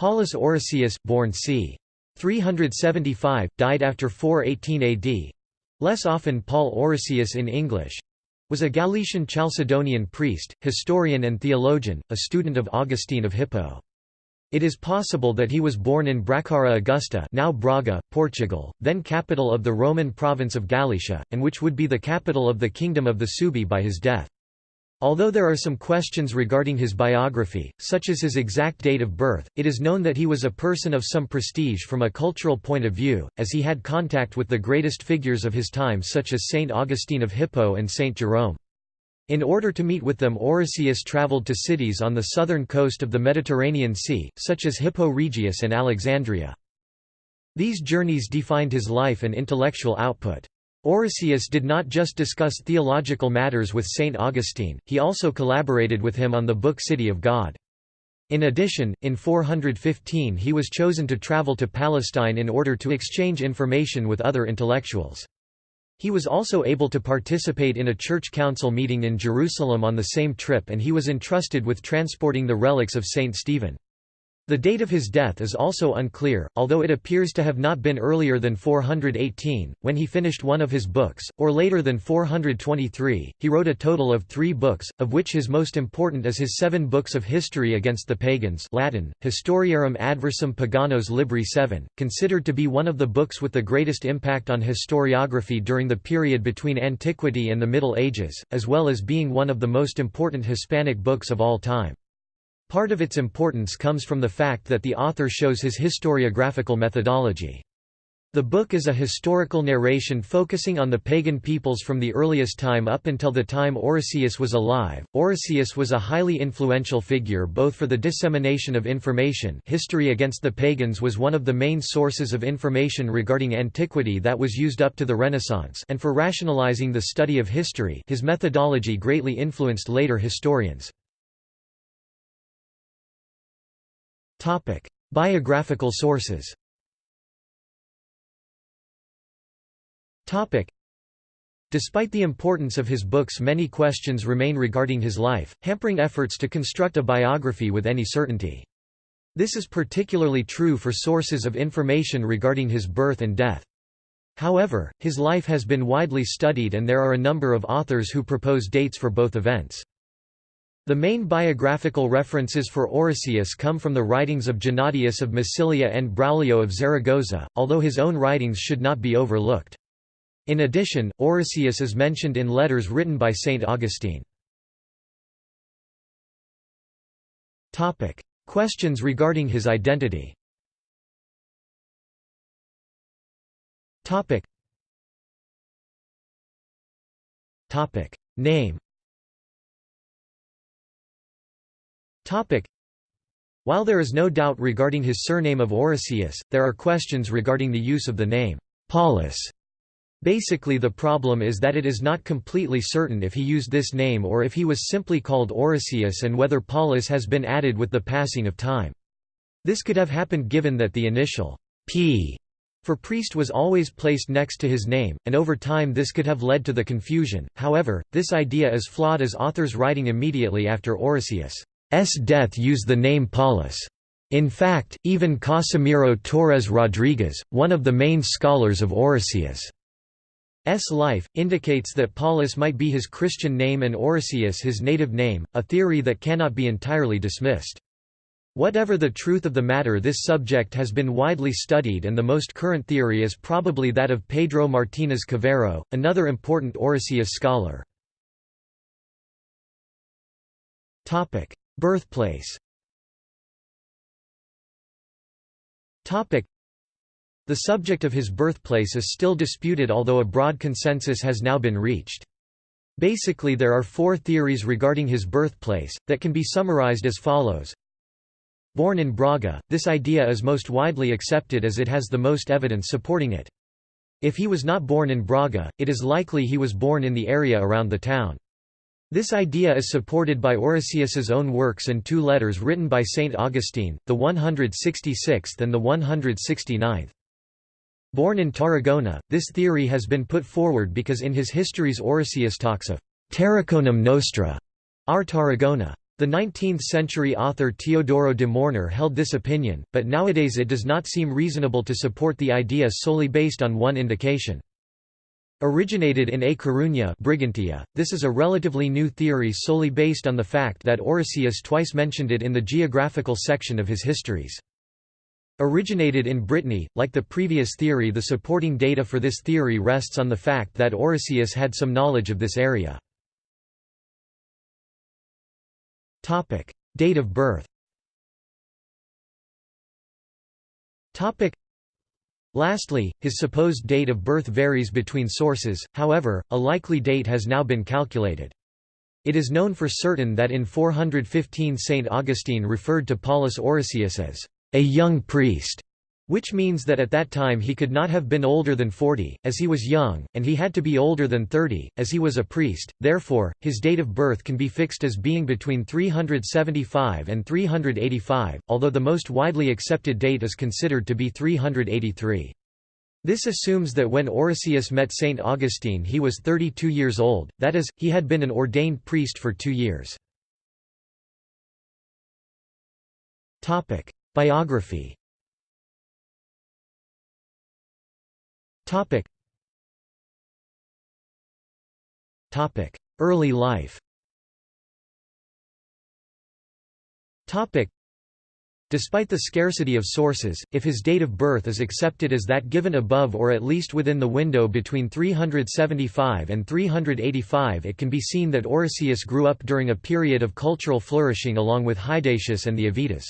Paulus Orosius, born c. 375, died after 418 AD less often Paul Orosius in English was a Galician Chalcedonian priest, historian and theologian, a student of Augustine of Hippo. It is possible that he was born in Bracara Augusta now Braga, Portugal, then capital of the Roman province of Galicia, and which would be the capital of the Kingdom of the Suebi by his death. Although there are some questions regarding his biography, such as his exact date of birth, it is known that he was a person of some prestige from a cultural point of view, as he had contact with the greatest figures of his time such as Saint Augustine of Hippo and Saint Jerome. In order to meet with them Orosius travelled to cities on the southern coast of the Mediterranean Sea, such as Hippo Regius and Alexandria. These journeys defined his life and intellectual output. Orosius did not just discuss theological matters with Saint Augustine, he also collaborated with him on the book City of God. In addition, in 415 he was chosen to travel to Palestine in order to exchange information with other intellectuals. He was also able to participate in a church council meeting in Jerusalem on the same trip and he was entrusted with transporting the relics of Saint Stephen. The date of his death is also unclear, although it appears to have not been earlier than 418, when he finished one of his books, or later than 423. He wrote a total of three books, of which his most important is his seven books of history against the pagans Latin, Historiarum adversum paganos libri 7, considered to be one of the books with the greatest impact on historiography during the period between antiquity and the Middle Ages, as well as being one of the most important Hispanic books of all time. Part of its importance comes from the fact that the author shows his historiographical methodology. The book is a historical narration focusing on the pagan peoples from the earliest time up until the time Orosius was alive. Orosius was a highly influential figure both for the dissemination of information history against the pagans was one of the main sources of information regarding antiquity that was used up to the Renaissance and for rationalizing the study of history his methodology greatly influenced later historians. Topic: Biographical sources. Topic: Despite the importance of his books many questions remain regarding his life, hampering efforts to construct a biography with any certainty. This is particularly true for sources of information regarding his birth and death. However, his life has been widely studied and there are a number of authors who propose dates for both events. The main biographical references for Orosius come from the writings of Gennadius of Massilia and Braulio of Zaragoza, although his own writings should not be overlooked. In addition, Orosius is mentioned in letters written by Saint Augustine. Questions regarding his identity. Name While there is no doubt regarding his surname of Orosius, there are questions regarding the use of the name Paulus. Basically the problem is that it is not completely certain if he used this name or if he was simply called Orosius and whether Paulus has been added with the passing of time. This could have happened given that the initial P for priest was always placed next to his name, and over time this could have led to the confusion. However, this idea is flawed as authors writing immediately after Orosius' death use the name Paulus. In fact, even Casimiro Torres Rodriguez, one of the main scholars of Orosius' S. life, indicates that Paulus might be his Christian name and Orosius his native name, a theory that cannot be entirely dismissed. Whatever the truth of the matter this subject has been widely studied and the most current theory is probably that of Pedro Martínez Cavero, another important Orosius scholar. Birthplace The subject of his birthplace is still disputed although a broad consensus has now been reached. Basically there are four theories regarding his birthplace, that can be summarized as follows. Born in Braga, this idea is most widely accepted as it has the most evidence supporting it. If he was not born in Braga, it is likely he was born in the area around the town. This idea is supported by Orosius's own works and two letters written by Saint Augustine, the 166th and the 169th. Born in Tarragona, this theory has been put forward because in his Histories Orosius talks of Tarraconum Nostra, our Tarragona. The 19th-century author Teodoro de Morner held this opinion, but nowadays it does not seem reasonable to support the idea solely based on one indication. Originated in A Coruña Brigantia, this is a relatively new theory solely based on the fact that Orosius twice mentioned it in the geographical section of his histories. Originated in Brittany, like the previous theory the supporting data for this theory rests on the fact that Orosius had some knowledge of this area. Date of birth. Lastly, his supposed date of birth varies between sources, however, a likely date has now been calculated. It is known for certain that in 415 St. Augustine referred to Paulus Orosius as a young priest, which means that at that time he could not have been older than 40, as he was young, and he had to be older than 30, as he was a priest, therefore, his date of birth can be fixed as being between 375 and 385, although the most widely accepted date is considered to be 383. This assumes that when Orosius met St. Augustine he was 32 years old, that is, he had been an ordained priest for two years. Biography Topic. Topic. Early life Topic. Despite the scarcity of sources, if his date of birth is accepted as that given above or at least within the window between 375 and 385 it can be seen that Orosius grew up during a period of cultural flourishing along with Hydatius and the Avitas.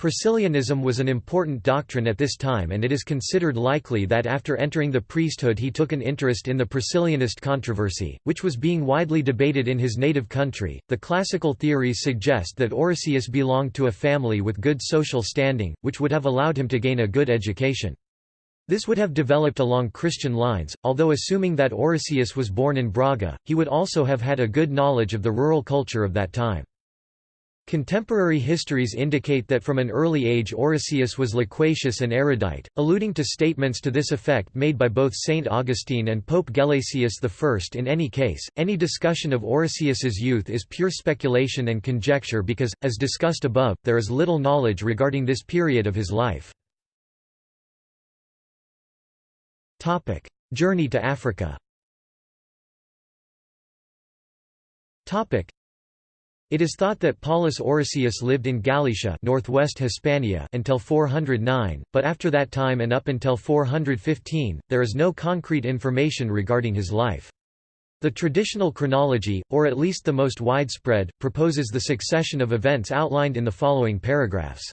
Priscillianism was an important doctrine at this time and it is considered likely that after entering the priesthood he took an interest in the Priscillianist controversy, which was being widely debated in his native country. The classical theories suggest that Orosius belonged to a family with good social standing, which would have allowed him to gain a good education. This would have developed along Christian lines, although assuming that Orosius was born in Braga, he would also have had a good knowledge of the rural culture of that time. Contemporary histories indicate that from an early age Orosius was loquacious and erudite, alluding to statements to this effect made by both Saint Augustine and Pope Gelasius I. In any case, any discussion of Orosius's youth is pure speculation and conjecture because, as discussed above, there is little knowledge regarding this period of his life. Journey to Africa it is thought that Paulus Orosius lived in Galicia northwest Hispania until 409, but after that time and up until 415, there is no concrete information regarding his life. The traditional chronology, or at least the most widespread, proposes the succession of events outlined in the following paragraphs.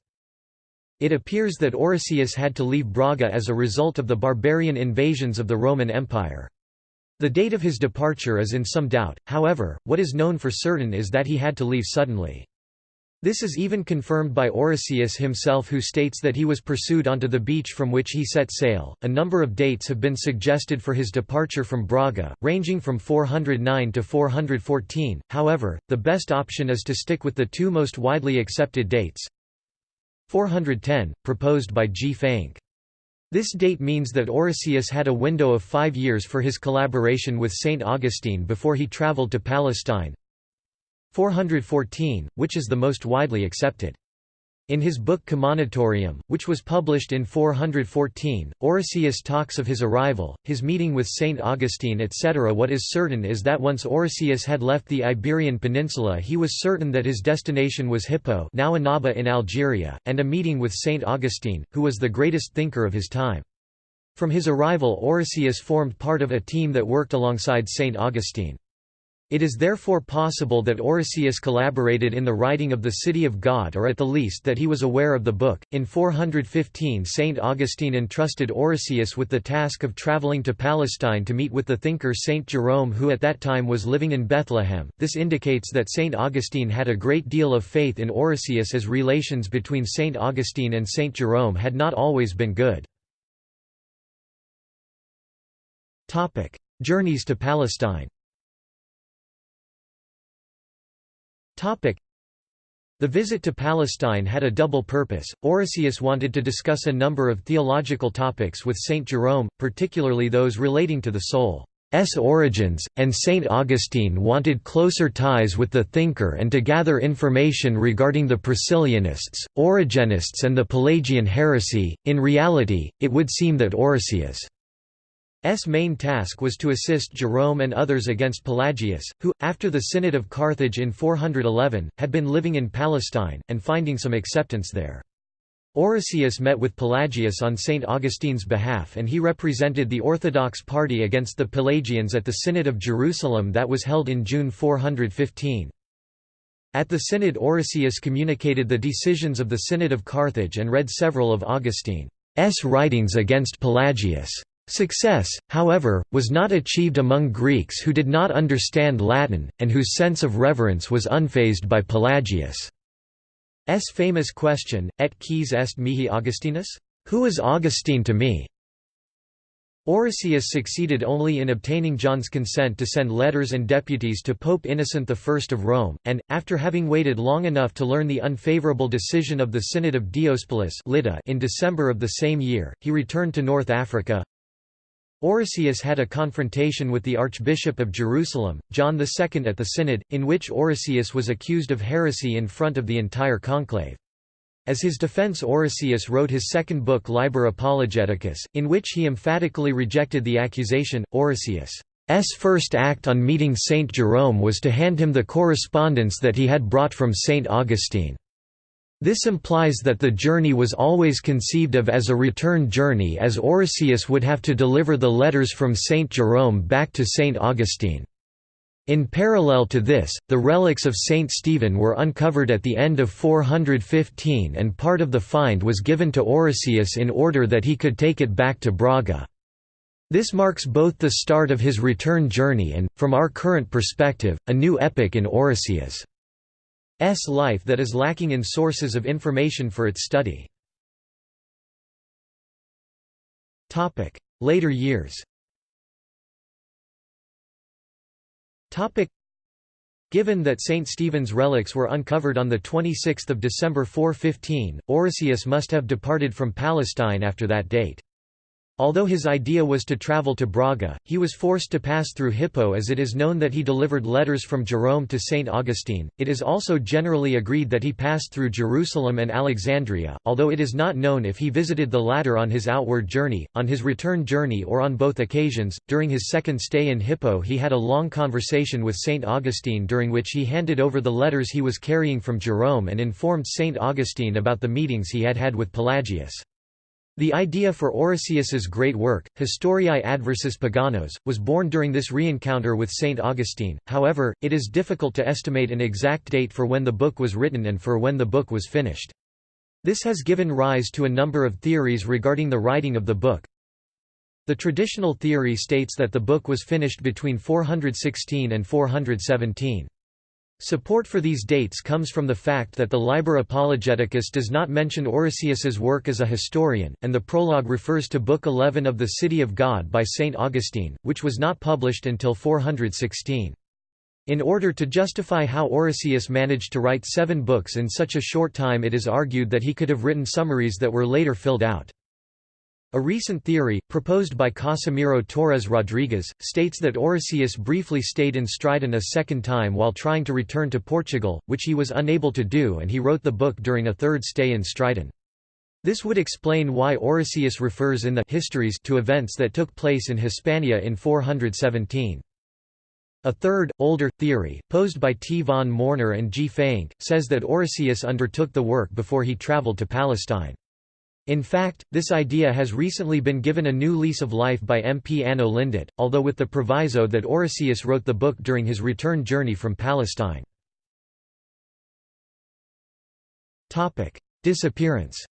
It appears that Orosius had to leave Braga as a result of the barbarian invasions of the Roman Empire. The date of his departure is in some doubt, however, what is known for certain is that he had to leave suddenly. This is even confirmed by Orosius himself, who states that he was pursued onto the beach from which he set sail. A number of dates have been suggested for his departure from Braga, ranging from 409 to 414, however, the best option is to stick with the two most widely accepted dates 410, proposed by G. Fainck. This date means that Orosius had a window of five years for his collaboration with Saint Augustine before he travelled to Palestine 414, which is the most widely accepted. In his book Commonitorium, which was published in 414, Orosius talks of his arrival, his meeting with Saint Augustine etc. What is certain is that once Orosius had left the Iberian Peninsula he was certain that his destination was Hippo now Annaba in Algeria, and a meeting with Saint Augustine, who was the greatest thinker of his time. From his arrival Orosius formed part of a team that worked alongside Saint Augustine. It is therefore possible that Orosius collaborated in the writing of the City of God or at the least that he was aware of the book. In 415 Saint Augustine entrusted Orosius with the task of travelling to Palestine to meet with the thinker Saint Jerome who at that time was living in Bethlehem. This indicates that Saint Augustine had a great deal of faith in Orosius as relations between Saint Augustine and Saint Jerome had not always been good. Journeys to Palestine The visit to Palestine had a double purpose. Orosius wanted to discuss a number of theological topics with Saint Jerome, particularly those relating to the soul. origins, and St. Augustine wanted closer ties with the thinker and to gather information regarding the Priscillianists, Origenists and the Pelagian heresy. In reality, it would seem that Orosius' main task was to assist Jerome and others against Pelagius, who, after the Synod of Carthage in 411, had been living in Palestine, and finding some acceptance there. Orosius met with Pelagius on St. Augustine's behalf and he represented the Orthodox party against the Pelagians at the Synod of Jerusalem that was held in June 415. At the Synod Orosius communicated the decisions of the Synod of Carthage and read several of Augustine's writings against Pelagius. Success, however, was not achieved among Greeks who did not understand Latin, and whose sense of reverence was unfazed by Pelagius' famous question, et quis est mihi Augustinus? Who is Augustine to me? Orosius succeeded only in obtaining John's consent to send letters and deputies to Pope Innocent I of Rome, and, after having waited long enough to learn the unfavourable decision of the Synod of Diospolis in December of the same year, he returned to North Africa. Orosius had a confrontation with the Archbishop of Jerusalem, John II at the Synod, in which Orosius was accused of heresy in front of the entire conclave. As his defense Orosius wrote his second book Liber Apologeticus, in which he emphatically rejected the accusation. Orosius' first act on meeting Saint Jerome was to hand him the correspondence that he had brought from Saint Augustine. This implies that the journey was always conceived of as a return journey as Orosius would have to deliver the letters from Saint Jerome back to Saint Augustine. In parallel to this, the relics of Saint Stephen were uncovered at the end of 415 and part of the find was given to Orosius in order that he could take it back to Braga. This marks both the start of his return journey and, from our current perspective, a new epoch in Orosius' life that is lacking in sources of information for its study. Later years Given that St. Stephen's relics were uncovered on 26 December 415, Orosius must have departed from Palestine after that date. Although his idea was to travel to Braga, he was forced to pass through Hippo as it is known that he delivered letters from Jerome to St. Augustine. It is also generally agreed that he passed through Jerusalem and Alexandria, although it is not known if he visited the latter on his outward journey, on his return journey, or on both occasions. During his second stay in Hippo, he had a long conversation with St. Augustine during which he handed over the letters he was carrying from Jerome and informed St. Augustine about the meetings he had had with Pelagius. The idea for Orosius's great work, Historiae Adversus Paganos, was born during this re-encounter with St. Augustine, however, it is difficult to estimate an exact date for when the book was written and for when the book was finished. This has given rise to a number of theories regarding the writing of the book. The traditional theory states that the book was finished between 416 and 417. Support for these dates comes from the fact that the Liber Apologeticus does not mention Orosius's work as a historian, and the prologue refers to Book 11 of the City of God by St. Augustine, which was not published until 416. In order to justify how Orosius managed to write seven books in such a short time it is argued that he could have written summaries that were later filled out. A recent theory, proposed by Casimiro Torres Rodriguez, states that Orosius briefly stayed in Stridon a second time while trying to return to Portugal, which he was unable to do and he wrote the book during a third stay in Stridon. This would explain why Orosius refers in the Histories to events that took place in Hispania in 417. A third, older, theory, posed by T. von Morner and G. Feinck, says that Orosius undertook the work before he travelled to Palestine. In fact, this idea has recently been given a new lease of life by M. P. Arnaud-Lindet, although with the proviso that Orosius wrote the book during his return journey from Palestine. Disappearance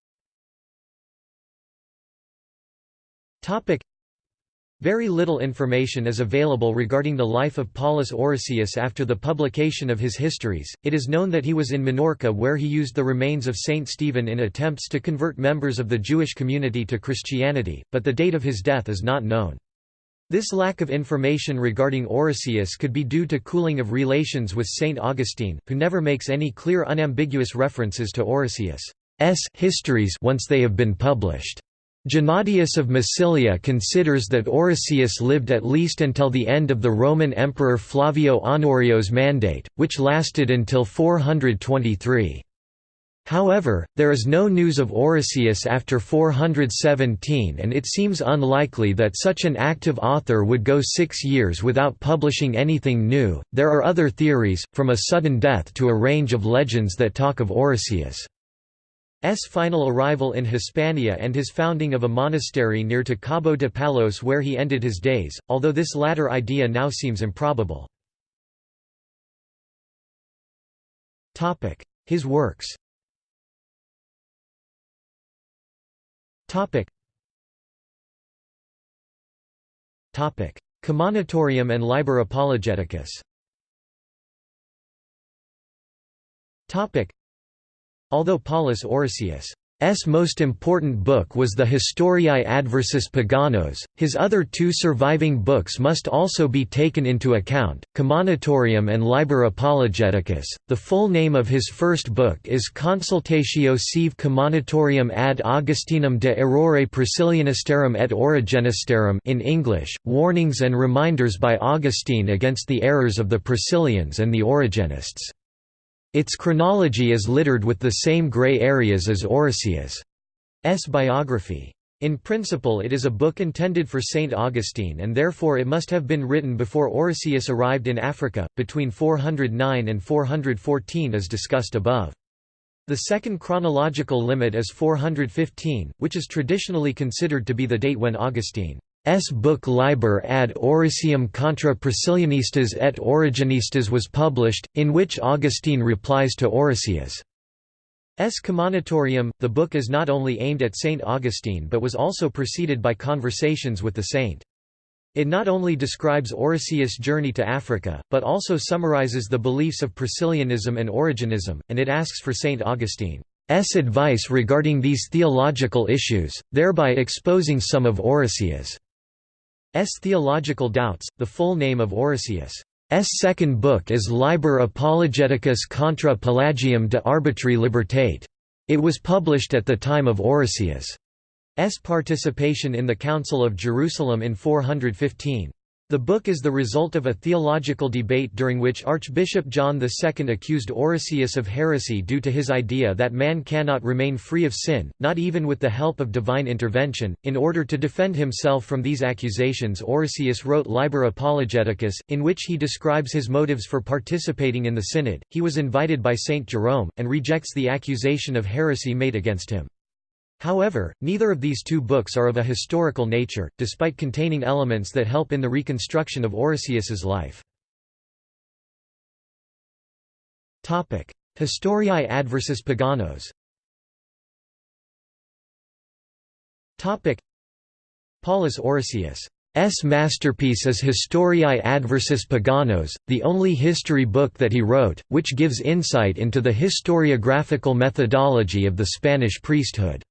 very little information is available regarding the life of Paulus Orosius after the publication of his histories. It is known that he was in Minorca where he used the remains of Saint Stephen in attempts to convert members of the Jewish community to Christianity, but the date of his death is not known. This lack of information regarding Orosius could be due to cooling of relations with Saint Augustine, who never makes any clear unambiguous references to Orosius' histories once they have been published. Gennadius of Massilia considers that Orosius lived at least until the end of the Roman Emperor Flavio Honorio's mandate, which lasted until 423. However, there is no news of Orosius after 417 and it seems unlikely that such an active author would go six years without publishing anything new. There are other theories, from a sudden death to a range of legends that talk of Orosius. S final arrival in Hispania and his founding of a monastery near to Cabo de Palos where he ended his days, although this latter idea now seems improbable. His works. Topic: and Liber Apologeticus. Although Paulus Orosius most important book was the Historiae Adversus Paganos. His other two surviving books must also be taken into account, Commonitorium and Liber Apologeticus. The full name of his first book is Consultatio sive Commonitorium ad Augustinum de errore Priscillianistarum et Origenistarum in English, Warnings and Reminders by Augustine against the errors of the Priscillians and the Origenists. Its chronology is littered with the same grey areas as Orosius' biography. In principle it is a book intended for Saint Augustine and therefore it must have been written before Orosius arrived in Africa, between 409 and 414 as discussed above. The second chronological limit is 415, which is traditionally considered to be the date when Augustine S book Liber ad Orosium contra Priscillianistas et Origenistas was published, in which Augustine replies to Orosius' Commonitorium. The book is not only aimed at Saint Augustine but was also preceded by conversations with the saint. It not only describes Orosius' journey to Africa, but also summarizes the beliefs of Priscillianism and Origenism, and it asks for Saint Augustine's advice regarding these theological issues, thereby exposing some of Orosius' S. theological doubts. The full name of Orosius' second book is Liber Apologeticus contra Pelagium de arbitri libertate. It was published at the time of Orosius' participation in the Council of Jerusalem in 415. The book is the result of a theological debate during which Archbishop John II accused Orosius of heresy due to his idea that man cannot remain free of sin, not even with the help of divine intervention. In order to defend himself from these accusations, Orosius wrote Liber Apologeticus, in which he describes his motives for participating in the synod. He was invited by Saint Jerome, and rejects the accusation of heresy made against him. However, neither of these two books are of a historical nature, despite containing elements that help in the reconstruction of Orosius's life. Historiae adversus Paganos Paulus Orosius' masterpiece is Historiae adversus Paganos, the only history book that he wrote, which gives insight into the historiographical methodology of the Spanish priesthood.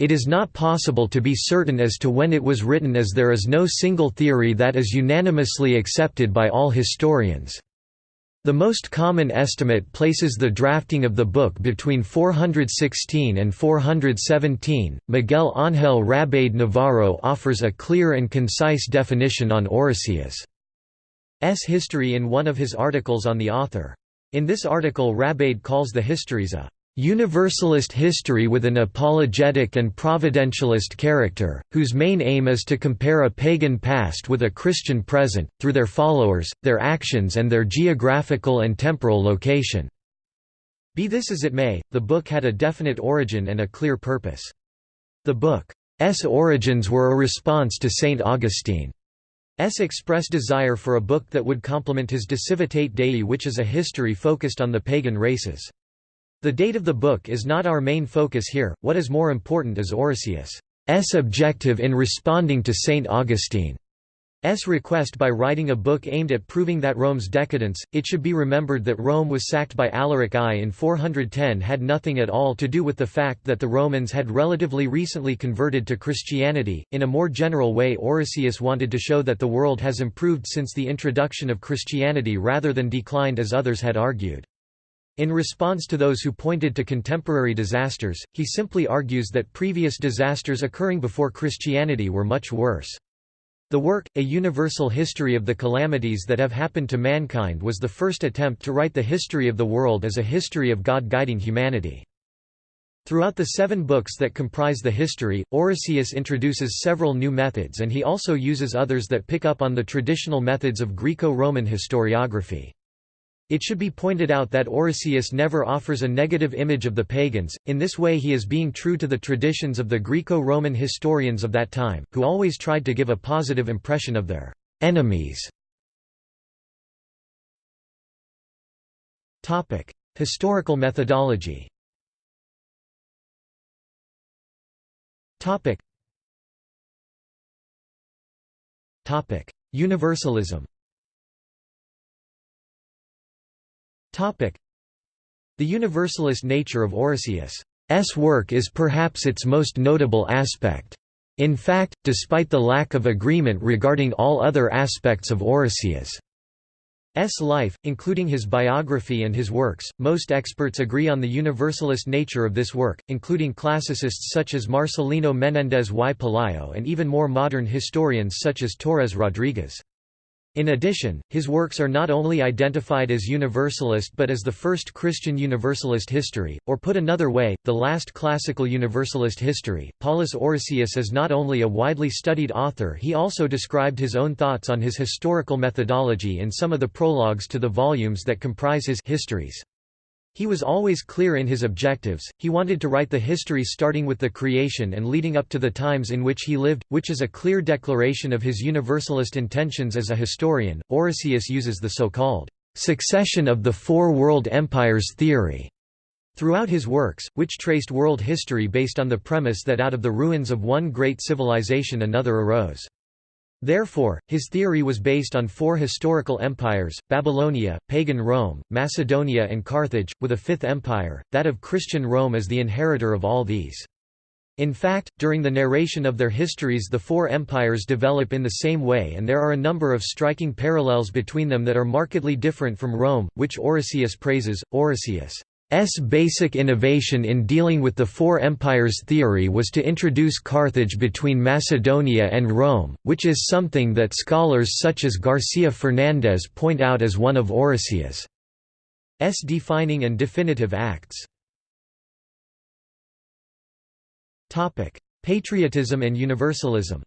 It is not possible to be certain as to when it was written as there is no single theory that is unanimously accepted by all historians. The most common estimate places the drafting of the book between 416 and 417. Miguel Ángel Rabade Navarro offers a clear and concise definition on Orosius' history in one of his articles on the author. In this article Rabade calls the histories a Universalist history with an apologetic and providentialist character, whose main aim is to compare a pagan past with a Christian present, through their followers, their actions and their geographical and temporal location. Be this as it may, the book had a definite origin and a clear purpose. The book's origins were a response to Saint Augustine's expressed desire for a book that would complement his De Civitate Dei which is a history focused on the pagan races. The date of the book is not our main focus here, what is more important is Orosius' objective in responding to St. Augustine's request by writing a book aimed at proving that Rome's decadence. It should be remembered that Rome was sacked by Alaric I in 410 had nothing at all to do with the fact that the Romans had relatively recently converted to Christianity. In a more general way, Orosius wanted to show that the world has improved since the introduction of Christianity rather than declined as others had argued. In response to those who pointed to contemporary disasters, he simply argues that previous disasters occurring before Christianity were much worse. The work, A Universal History of the Calamities That Have Happened to Mankind was the first attempt to write the history of the world as a history of God guiding humanity. Throughout the seven books that comprise the history, Orosius introduces several new methods and he also uses others that pick up on the traditional methods of Greco-Roman historiography. It should be pointed out that Orosius never offers a negative image of the pagans, in this way he is being true to the traditions of the Greco-Roman historians of that time, who always tried to give a positive impression of their enemies. Historical methodology Universalism The universalist nature of Orosius' work is perhaps its most notable aspect. In fact, despite the lack of agreement regarding all other aspects of Orosius' life, including his biography and his works, most experts agree on the universalist nature of this work, including classicists such as Marcelino Menéndez y Pelayo and even more modern historians such as Torres Rodriguez. In addition, his works are not only identified as Universalist but as the first Christian Universalist history, or put another way, the last classical Universalist history. Paulus Orosius is not only a widely studied author, he also described his own thoughts on his historical methodology in some of the prologues to the volumes that comprise his histories. He was always clear in his objectives, he wanted to write the history starting with the creation and leading up to the times in which he lived, which is a clear declaration of his universalist intentions as a historian. Orosius uses the so-called succession of the four world empires theory throughout his works, which traced world history based on the premise that out of the ruins of one great civilization another arose. Therefore, his theory was based on four historical empires, Babylonia, pagan Rome, Macedonia and Carthage, with a fifth empire, that of Christian Rome as the inheritor of all these. In fact, during the narration of their histories the four empires develop in the same way and there are a number of striking parallels between them that are markedly different from Rome, which Orosius praises. Orosius S basic innovation in dealing with the Four Empires theory was to introduce Carthage between Macedonia and Rome, which is something that scholars such as Garcia Fernandez point out as one of Orosius' defining and definitive acts. Patriotism and universalism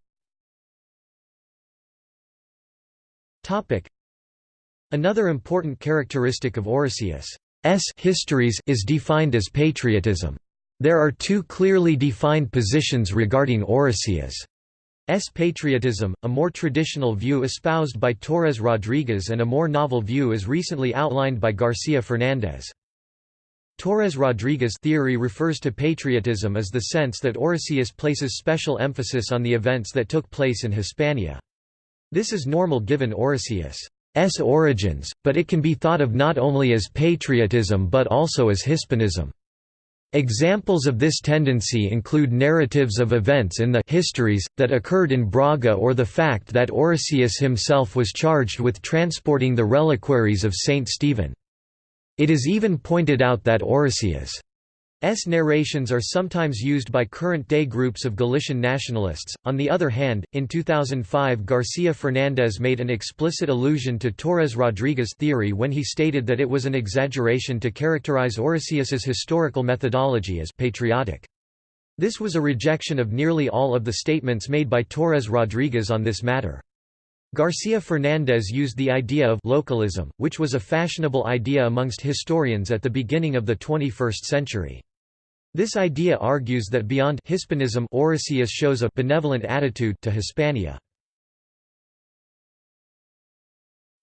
Another important characteristic of Orosius' S histories is defined as patriotism. There are two clearly defined positions regarding Orosius' S patriotism, a more traditional view espoused by Torres Rodriguez and a more novel view as recently outlined by Garcia Fernandez. Torres Rodriguez theory refers to patriotism as the sense that Orosius places special emphasis on the events that took place in Hispania. This is normal given Orosius' S origins, but it can be thought of not only as patriotism but also as Hispanism. Examples of this tendency include narratives of events in the histories, that occurred in Braga or the fact that Orosius himself was charged with transporting the reliquaries of Saint Stephen. It is even pointed out that Orosius' S narrations are sometimes used by current-day groups of Galician nationalists. On the other hand, in 2005 Garcia Fernandez made an explicit allusion to Torres Rodriguez theory when he stated that it was an exaggeration to characterize Orosius's historical methodology as patriotic. This was a rejection of nearly all of the statements made by Torres Rodriguez on this matter. Garcia Fernandez used the idea of localism, which was a fashionable idea amongst historians at the beginning of the 21st century. This idea argues that beyond Hispanism Orosius shows a benevolent attitude to Hispania.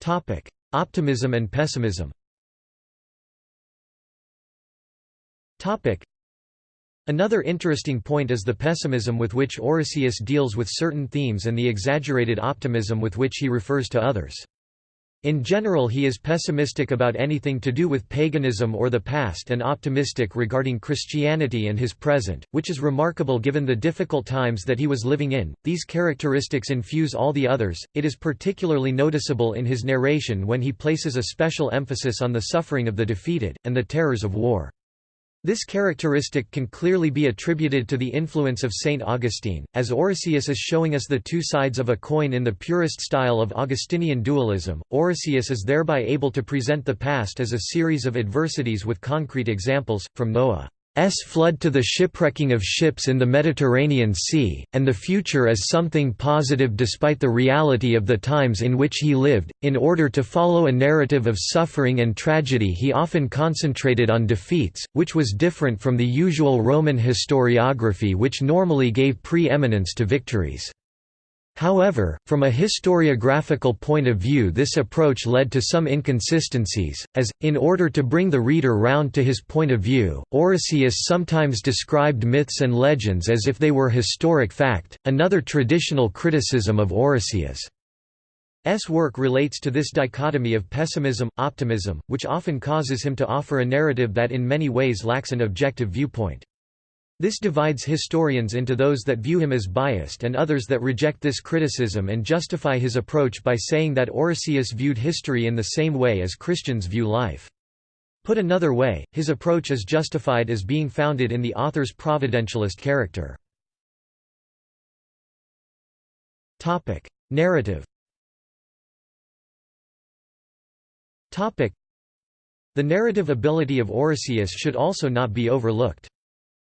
Topic: Optimism and pessimism. Topic: Another interesting point is the pessimism with which Orosius deals with certain themes and the exaggerated optimism with which he refers to others. In general he is pessimistic about anything to do with paganism or the past and optimistic regarding Christianity and his present, which is remarkable given the difficult times that he was living in. These characteristics infuse all the others. It is particularly noticeable in his narration when he places a special emphasis on the suffering of the defeated, and the terrors of war. This characteristic can clearly be attributed to the influence of St. Augustine, as Orosius is showing us the two sides of a coin in the purest style of Augustinian dualism. Orosius is thereby able to present the past as a series of adversities with concrete examples, from Noah. S flood to the shipwrecking of ships in the Mediterranean Sea, and the future as something positive despite the reality of the times in which he lived. In order to follow a narrative of suffering and tragedy, he often concentrated on defeats, which was different from the usual Roman historiography, which normally gave pre eminence to victories. However, from a historiographical point of view this approach led to some inconsistencies, as, in order to bring the reader round to his point of view, Orosius sometimes described myths and legends as if they were historic fact, another traditional criticism of Orosius' work relates to this dichotomy of pessimism-optimism, which often causes him to offer a narrative that in many ways lacks an objective viewpoint. This divides historians into those that view him as biased and others that reject this criticism and justify his approach by saying that Orosius viewed history in the same way as Christians view life. Put another way, his approach is justified as being founded in the author's providentialist character. Narrative The narrative ability of Orosius should also not be overlooked.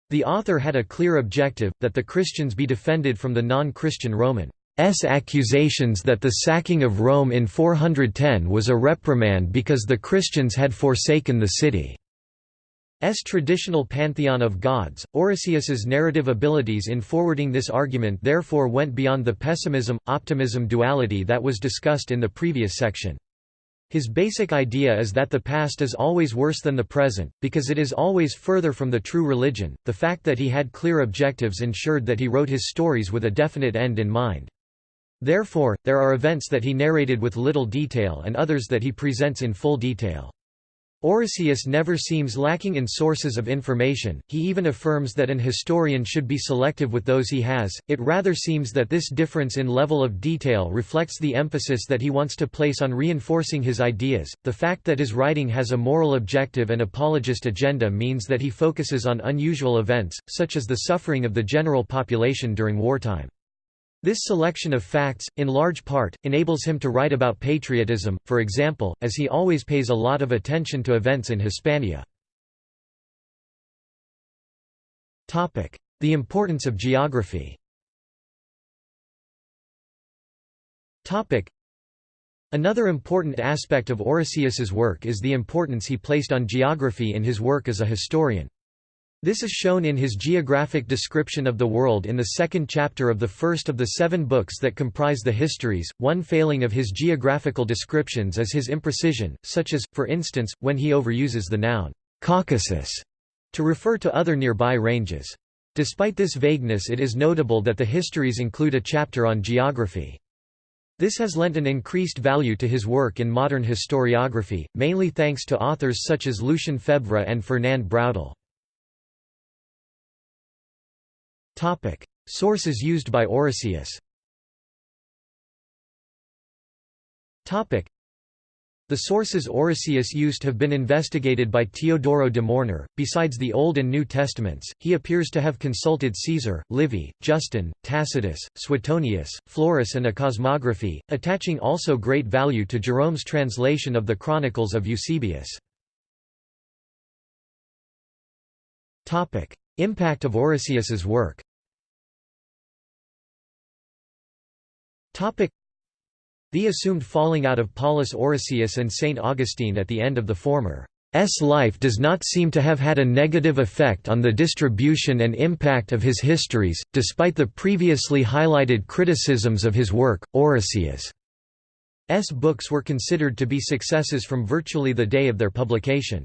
The author had a clear objective, that the Christians be defended from the non-Christian Roman S accusations that the sacking of Rome in 410 was a reprimand because the Christians had forsaken the city. S traditional pantheon of gods. Orosius's narrative abilities in forwarding this argument therefore went beyond the pessimism-optimism duality that was discussed in the previous section. His basic idea is that the past is always worse than the present, because it is always further from the true religion. The fact that he had clear objectives ensured that he wrote his stories with a definite end in mind. Therefore, there are events that he narrated with little detail and others that he presents in full detail. Orosius never seems lacking in sources of information, he even affirms that an historian should be selective with those he has, it rather seems that this difference in level of detail reflects the emphasis that he wants to place on reinforcing his ideas. The fact that his writing has a moral objective and apologist agenda means that he focuses on unusual events, such as the suffering of the general population during wartime. This selection of facts, in large part, enables him to write about patriotism, for example, as he always pays a lot of attention to events in Hispania. The importance of geography Another important aspect of Orosius's work is the importance he placed on geography in his work as a historian. This is shown in his geographic description of the world in the second chapter of the first of the seven books that comprise the histories. One failing of his geographical descriptions is his imprecision, such as, for instance, when he overuses the noun Caucasus to refer to other nearby ranges. Despite this vagueness it is notable that the histories include a chapter on geography. This has lent an increased value to his work in modern historiography, mainly thanks to authors such as Lucien Febvre and Fernand Braudel. Sources used by Orosius the sources Orosius used have been investigated by Teodoro de Morner. Besides the Old and New Testaments, he appears to have consulted Caesar, Livy, Justin, Tacitus, Suetonius, Florus, and a cosmography, attaching also great value to Jerome's translation of the Chronicles of Eusebius. Topic: Impact of Orosius's work The assumed falling out of Paulus Orosius and St. Augustine at the end of the former's life does not seem to have had a negative effect on the distribution and impact of his histories, despite the previously highlighted criticisms of his work. Orosius' books were considered to be successes from virtually the day of their publication.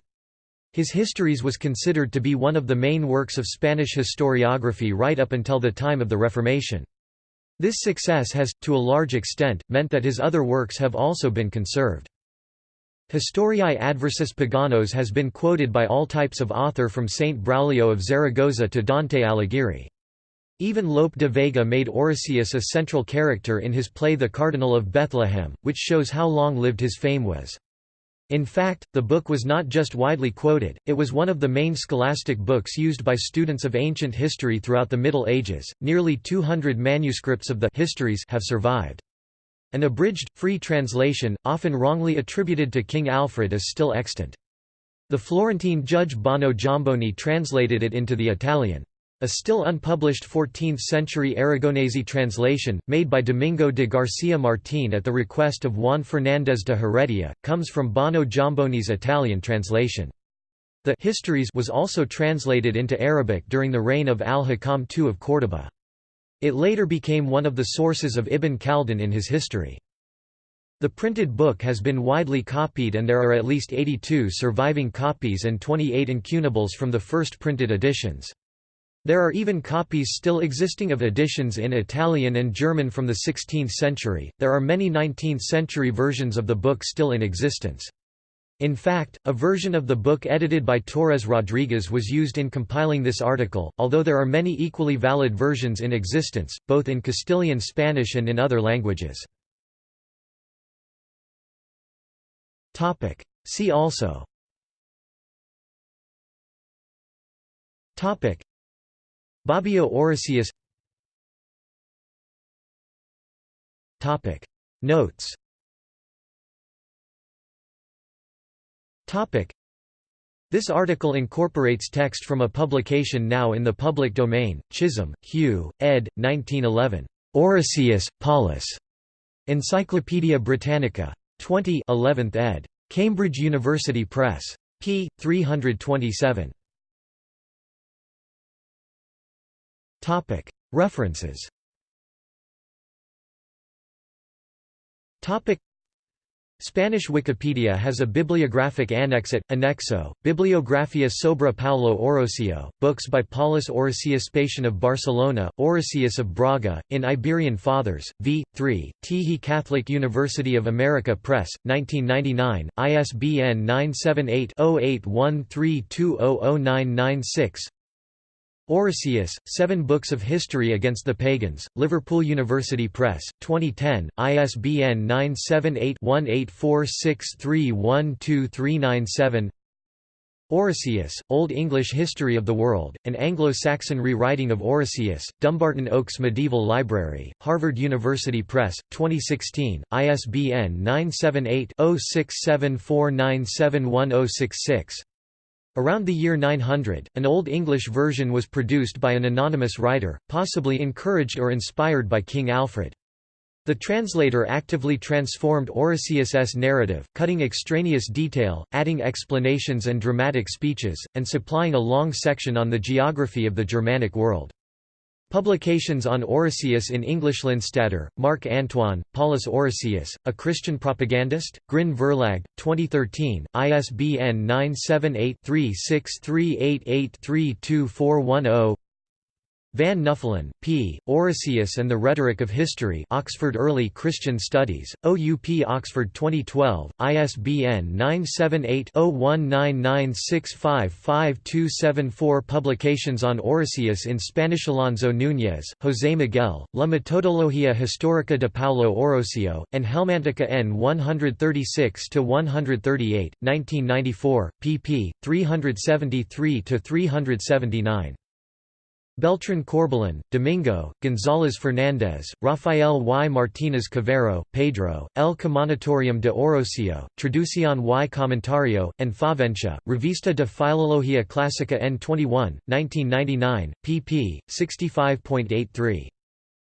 His Histories was considered to be one of the main works of Spanish historiography right up until the time of the Reformation. This success has, to a large extent, meant that his other works have also been conserved. Historiae Adversus Paganos has been quoted by all types of author from Saint Braulio of Zaragoza to Dante Alighieri. Even Lope de Vega made Orosius a central character in his play The Cardinal of Bethlehem, which shows how long-lived his fame was. In fact, the book was not just widely quoted, it was one of the main scholastic books used by students of ancient history throughout the Middle Ages. Nearly 200 manuscripts of the histories have survived. An abridged, free translation, often wrongly attributed to King Alfred is still extant. The Florentine judge Bono Giamboni translated it into the Italian. A still unpublished 14th-century Aragonese translation, made by Domingo de García Martín at the request of Juan Fernández de Heredia, comes from Bono Giamboni's Italian translation. The Histories was also translated into Arabic during the reign of al-Hakam II of Córdoba. It later became one of the sources of Ibn Khaldun in his history. The printed book has been widely copied and there are at least 82 surviving copies and 28 incunables from the first printed editions. There are even copies still existing of editions in Italian and German from the 16th century. There are many 19th century versions of the book still in existence. In fact, a version of the book edited by Torres Rodriguez was used in compiling this article, although there are many equally valid versions in existence, both in Castilian Spanish and in other languages. See also Bobbio Orosius Notes This article incorporates text from a publication now in the public domain, Chisholm, Hugh, ed. 1911. Orosius, Paulus. Encyclopædia Britannica. 20 11th ed. Cambridge University Press. p. 327. References. Spanish Wikipedia has a bibliographic annex at Anexo, Bibliografía sobre Paulo Orosio, books by Paulus Orosius Pacian of Barcelona, Orosius of Braga, in Iberian Fathers, v. 3, Tihi Catholic University of America Press, 1999, ISBN 978 0813200996 Orosius, Seven Books of History Against the Pagans, Liverpool University Press, 2010, ISBN 978-1846312397 Orosius, Old English History of the World, an Anglo-Saxon rewriting of Orosius, Dumbarton Oaks Medieval Library, Harvard University Press, 2016, ISBN 978 0674971066 Around the year 900, an Old English version was produced by an anonymous writer, possibly encouraged or inspired by King Alfred. The translator actively transformed Orosius's narrative, cutting extraneous detail, adding explanations and dramatic speeches, and supplying a long section on the geography of the Germanic world. Publications on Orosius in English Linstadter, Marc Antoine, Paulus Orosius, A Christian Propagandist, Grin Verlag, 2013, ISBN 978 3638832410 Van Nuffelen, P., Orosius and the Rhetoric of History Oxford Early Christian Studies, OUP Oxford 2012, ISBN 978-0199655274 Publications on Orosius in Spanish Alonso Núñez, José Miguel, La Metodología Histórica de Paulo Orosio, and Helmantica N 136–138, 1994, pp. 373–379. Beltran Corbalán, Domingo, González Fernández, Rafael y Martínez Cavero, Pedro, El Commonitorium de Orosio, Traducción y Comentario, and Faventia, Revista de Filología Clásica N21, 1999, pp. 65.83.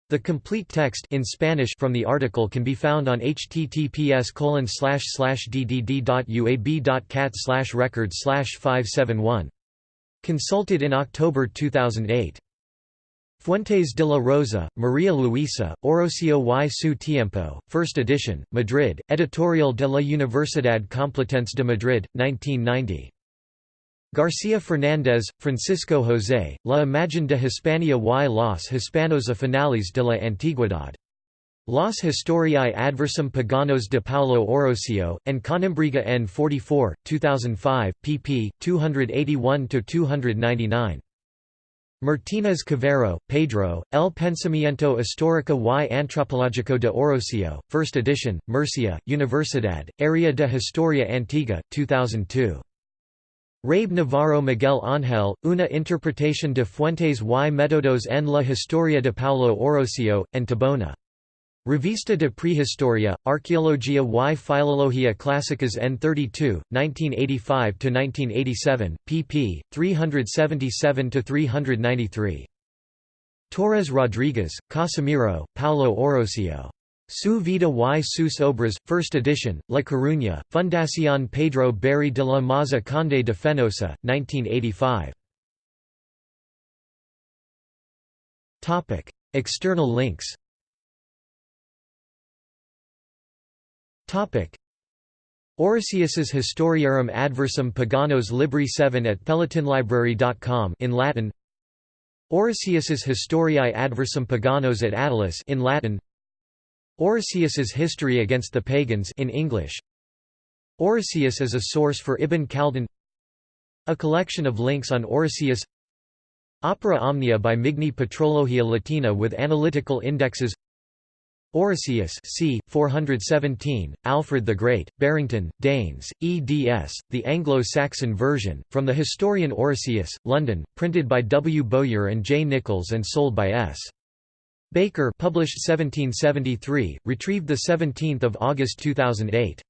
The complete text in Spanish from the article can be found on https ddd.uab.cat record 571. Consulted in October 2008. Fuentes de la Rosa, Maria Luisa, Orosio y su tiempo, First edition, Madrid, Editorial de la Universidad Complutense de Madrid, 1990. García Fernández, Francisco José, La imagen de Hispania y los Hispanos a finales de la Antigüedad. Las Historiae Adversum Paganos de Paulo Orosio, and Conimbriga n. 44, 2005, pp. 281–299. Martínez Cavero, Pedro, El Pensamiento Histórico y Antropológico de Orosio, 1st edition, Murcia, Universidad, Área de Historia Antigua, 2002. Rabe Navarro Miguel Ángel, Una interpretación de fuentes y métodos en la historia de Paulo Orosio, en Tabona. Revista de Prehistoria, Arqueología y Filología Clásicas N32, 1985–1987, pp. 377–393. Torres Rodriguez, Casimiro, Paulo Orosio. Su vida y sus obras, First edition, La Coruña, Fundación Pedro Barrié de la Maza Conde de Fenosa, 1985. External links Orosius's Historiarum Adversum Paganos Libri 7 at pelotonlibrary.com in Latin. Orosius's Historiae Adversum Paganos at Attalus in Latin. Orosius's History Against the Pagans in English. Orosius is a source for Ibn Khaldun. A collection of links on Orosius. Opera Omnia by Migne Patrologia Latina with analytical indexes Orosius c. 417, Alfred the Great, Barrington, Daines, eds, the Anglo-Saxon version, from the historian Orosius, London, printed by W. Bowyer and J. Nichols and sold by S. Baker published 1773, retrieved 17 August 2008.